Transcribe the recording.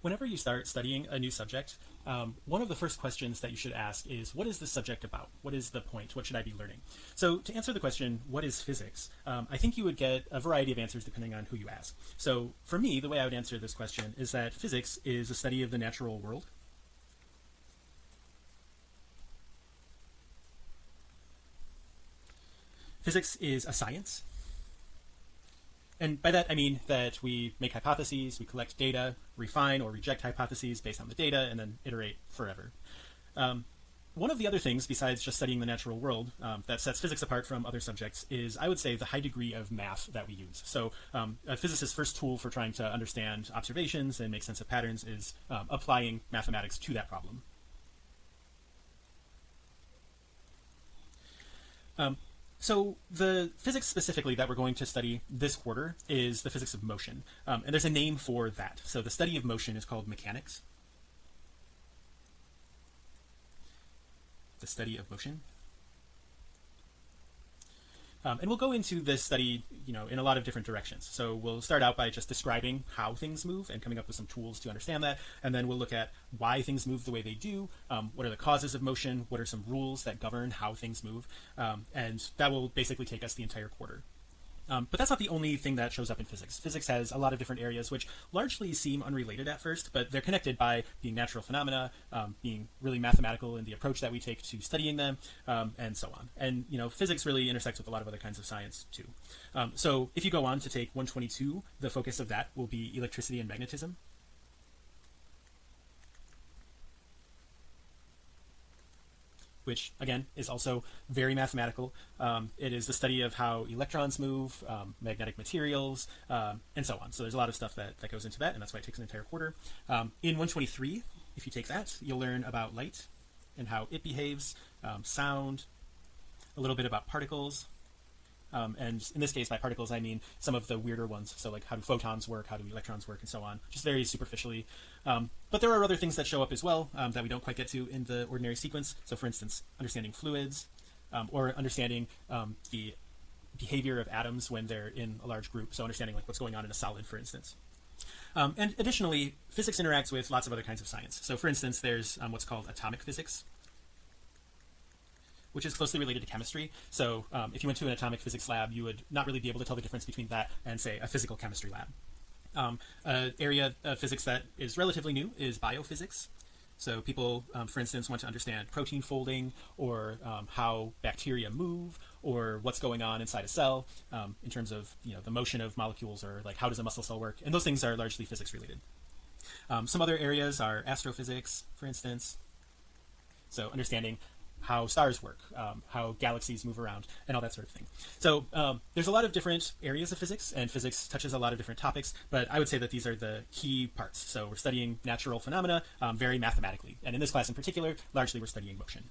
Whenever you start studying a new subject, um, one of the first questions that you should ask is what is the subject about? What is the point? What should I be learning? So to answer the question, what is physics? Um, I think you would get a variety of answers depending on who you ask. So for me, the way I would answer this question is that physics is a study of the natural world. Physics is a science and by that I mean that we make hypotheses, we collect data, refine or reject hypotheses based on the data, and then iterate forever. Um, one of the other things besides just studying the natural world um, that sets physics apart from other subjects is I would say the high degree of math that we use so um, a physicist's first tool for trying to understand observations and make sense of patterns is um, applying mathematics to that problem um, so the physics specifically that we're going to study this quarter is the physics of motion. Um, and there's a name for that. So the study of motion is called mechanics. The study of motion um, and we'll go into this study you know in a lot of different directions. So we'll start out by just describing how things move and coming up with some tools to understand that. And then we'll look at why things move the way they do um, what are the causes of motion what are some rules that govern how things move. Um, and that will basically take us the entire quarter um, but that's not the only thing that shows up in physics. Physics has a lot of different areas which largely seem unrelated at first but they're connected by being natural phenomena um, being really mathematical in the approach that we take to studying them um, and so on. And you know physics really intersects with a lot of other kinds of science too. Um, so if you go on to take 122 the focus of that will be electricity and magnetism which again is also very mathematical. Um, it is the study of how electrons move um, magnetic materials um, and so on. So there's a lot of stuff that that goes into that and that's why it takes an entire quarter. Um, in 123 if you take that you'll learn about light and how it behaves um, sound a little bit about particles um, and in this case by particles I mean some of the weirder ones. So like how do photons work? How do electrons work? And so on. Just very superficially. Um, but there are other things that show up as well um, that we don't quite get to in the ordinary sequence. So for instance understanding fluids um, or understanding um, the behavior of atoms when they're in a large group. So understanding like what's going on in a solid for instance. Um, and additionally physics interacts with lots of other kinds of science. So for instance there's what's called atomic physics which is closely related to chemistry. So um, if you went to an atomic physics lab you would not really be able to tell the difference between that and say a physical chemistry lab. Um, an area of physics that is relatively new is biophysics. So people um, for instance want to understand protein folding or um, how bacteria move or what's going on inside a cell um, in terms of you know the motion of molecules or like how does a muscle cell work? And those things are largely physics related. Um, some other areas are astrophysics for instance. So understanding how stars work um, how galaxies move around and all that sort of thing. So um, there's a lot of different areas of physics and physics touches a lot of different topics but I would say that these are the key parts. So we're studying natural phenomena um, very mathematically. And in this class in particular largely we're studying motion